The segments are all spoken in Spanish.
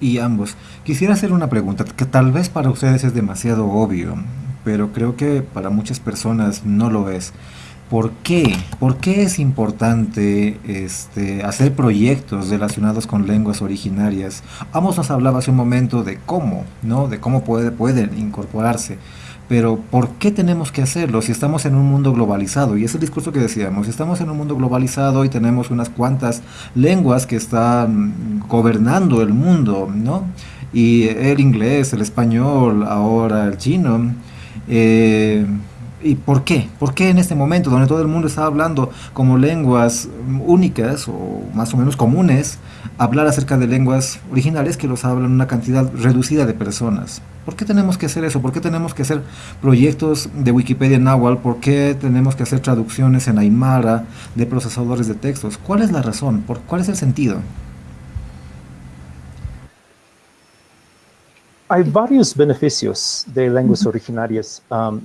y ambos. Quisiera hacer una pregunta que tal vez para ustedes es demasiado obvio, pero creo que para muchas personas no lo es. ¿Por qué? ¿Por qué es importante este, hacer proyectos relacionados con lenguas originarias? Amos nos hablaba hace un momento de cómo, ¿no? De cómo puede, pueden incorporarse. Pero ¿por qué tenemos que hacerlo si estamos en un mundo globalizado? Y es el discurso que decíamos, si estamos en un mundo globalizado y tenemos unas cuantas lenguas que están gobernando el mundo, ¿no? Y el inglés, el español, ahora el chino. Eh, ¿Y por qué? ¿Por qué en este momento, donde todo el mundo está hablando como lenguas únicas o más o menos comunes, hablar acerca de lenguas originales que los hablan una cantidad reducida de personas? ¿Por qué tenemos que hacer eso? ¿Por qué tenemos que hacer proyectos de Wikipedia en Nahuatl? ¿Por qué tenemos que hacer traducciones en Aymara de procesadores de textos? ¿Cuál es la razón? ¿Por, ¿Cuál es el sentido? Hay varios beneficios de lenguas originarias. Um,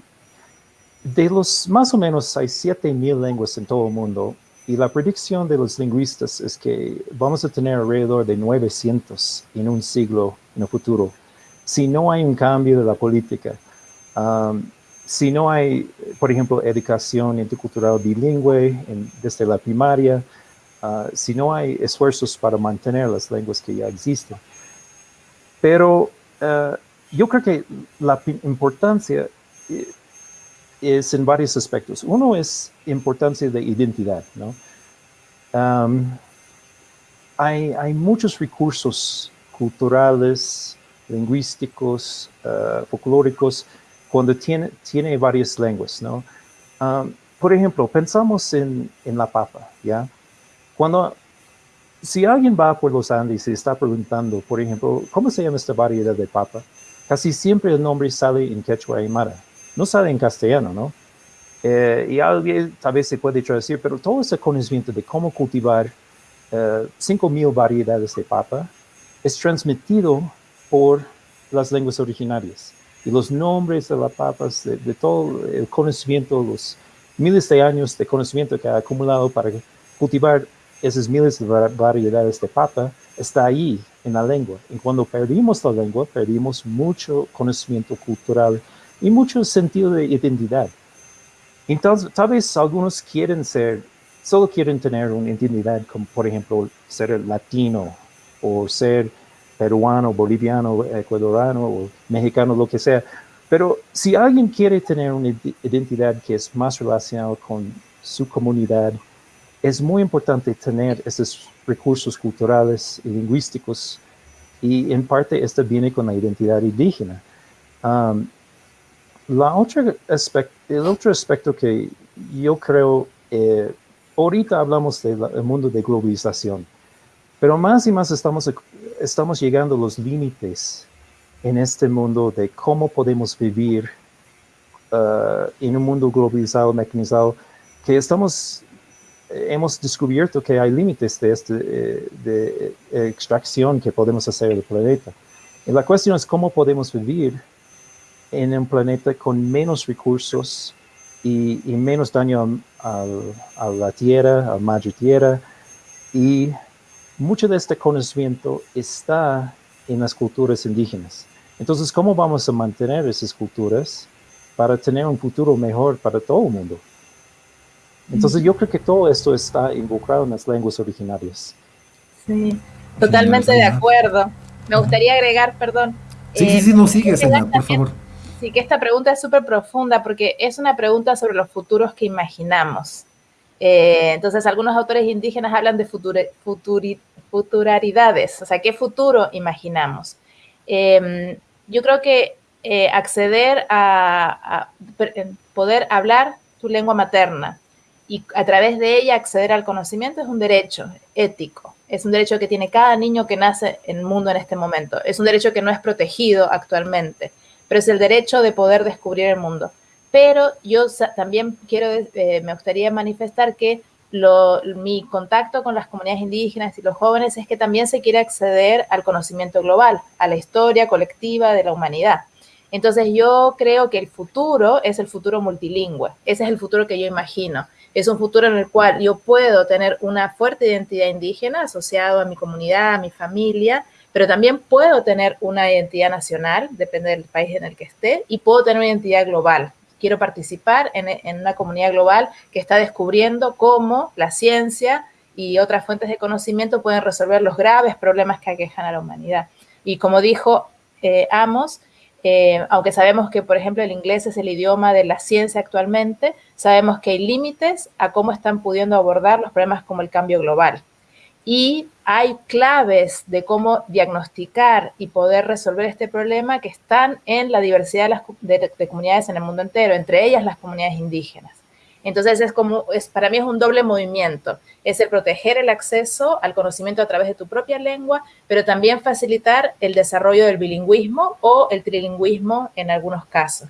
de los más o menos hay 7.000 lenguas en todo el mundo y la predicción de los lingüistas es que vamos a tener alrededor de 900 en un siglo en el futuro. Si no hay un cambio de la política, um, si no hay, por ejemplo, educación intercultural bilingüe desde la primaria, uh, si no hay esfuerzos para mantener las lenguas que ya existen. Pero uh, yo creo que la importancia eh, es en varios aspectos. Uno es importancia de identidad, ¿no? hay, muchos recursos culturales, lingüísticos, uh, folclóricos, cuando tiene, tiene varias lenguas, ¿no? por ejemplo, pensamos en, en, la papa, ¿ya? Cuando, si alguien va por los Andes y está preguntando, por ejemplo, ¿cómo se llama esta variedad de papa? Casi siempre el nombre sale en quechua aymara no sabe en castellano, ¿no? Eh, y alguien tal vez se puede traducir, pero todo ese conocimiento de cómo cultivar eh, 5.000 variedades de papa es transmitido por las lenguas originarias. Y los nombres de las papas, de, todo el conocimiento, los miles de años de conocimiento que ha acumulado para cultivar esas miles de variedades de papa, está ahí en la lengua. Y cuando perdimos la lengua, perdimos mucho conocimiento cultural y mucho sentido de identidad. Entonces, tal vez algunos quieren ser, solo quieren tener una identidad como, por ejemplo, ser latino o ser peruano, boliviano, ecuadoriano o mexicano, lo que sea. Pero si alguien quiere tener una identidad que es más relacionada con su comunidad, es muy importante tener esos recursos culturales y lingüísticos y en parte esto viene con la identidad indígena. Um, la otra el otro aspecto que yo creo, eh, ahorita hablamos del mundo de globalización, pero más y más estamos, estamos llegando a los límites en este mundo de cómo podemos vivir uh, en un mundo globalizado, mecanizado, que estamos, hemos descubierto que hay límites de, este, eh, de extracción que podemos hacer del planeta. Y la cuestión es cómo podemos vivir en un planeta con menos recursos y, menos daño a la tierra, a la madre tierra. Y mucho de este conocimiento está en las culturas indígenas. Entonces, ¿cómo vamos a mantener esas culturas para tener un futuro mejor para todo el mundo? Entonces, yo creo que todo esto está involucrado en las lenguas originarias. Sí, totalmente de acuerdo. Me gustaría agregar, perdón. Sí, sí, sí, no sigue, por favor. Sí, que esta pregunta es súper profunda porque es una pregunta sobre los futuros que imaginamos. Eh, entonces, algunos autores indígenas hablan de futuraridades, o sea, ¿qué futuro imaginamos? Em, yo creo que eh, acceder a, poder hablar tu lengua materna y a través de ella acceder al conocimiento es un derecho ético. Es un derecho que tiene cada niño que nace en el mundo en este momento. Es un derecho que no es protegido actualmente pero es el derecho de poder descubrir el mundo. Pero yo también quiero, eh, me gustaría manifestar que mi contacto con las comunidades indígenas y los jóvenes es que también se quiere acceder al conocimiento global, a la historia colectiva de la humanidad. Entonces yo creo que el futuro es el futuro multilingüe, ese es el futuro que yo imagino. Es un futuro en el cual yo puedo tener una fuerte identidad indígena asociado a mi comunidad, a mi familia, pero también puedo tener una identidad nacional, depende del país en el que esté, y puedo tener una identidad global. Quiero participar en, en una comunidad global que está descubriendo cómo la ciencia y otras fuentes de conocimiento pueden resolver los graves problemas que aquejan a la humanidad. Y como dijo eh, Amos, eh, aunque sabemos que, por ejemplo, el inglés es el idioma de la ciencia actualmente, sabemos que hay límites a cómo están pudiendo abordar los problemas como el cambio global. Y hay claves de cómo diagnosticar y poder resolver este problema que están en la diversidad de comunidades en el mundo entero, entre ellas las comunidades indígenas. Entonces es como, es, para mí es un doble movimiento, es el proteger el acceso al conocimiento a través de tu propia lengua, pero también facilitar el desarrollo del bilingüismo o el trilingüismo en algunos casos.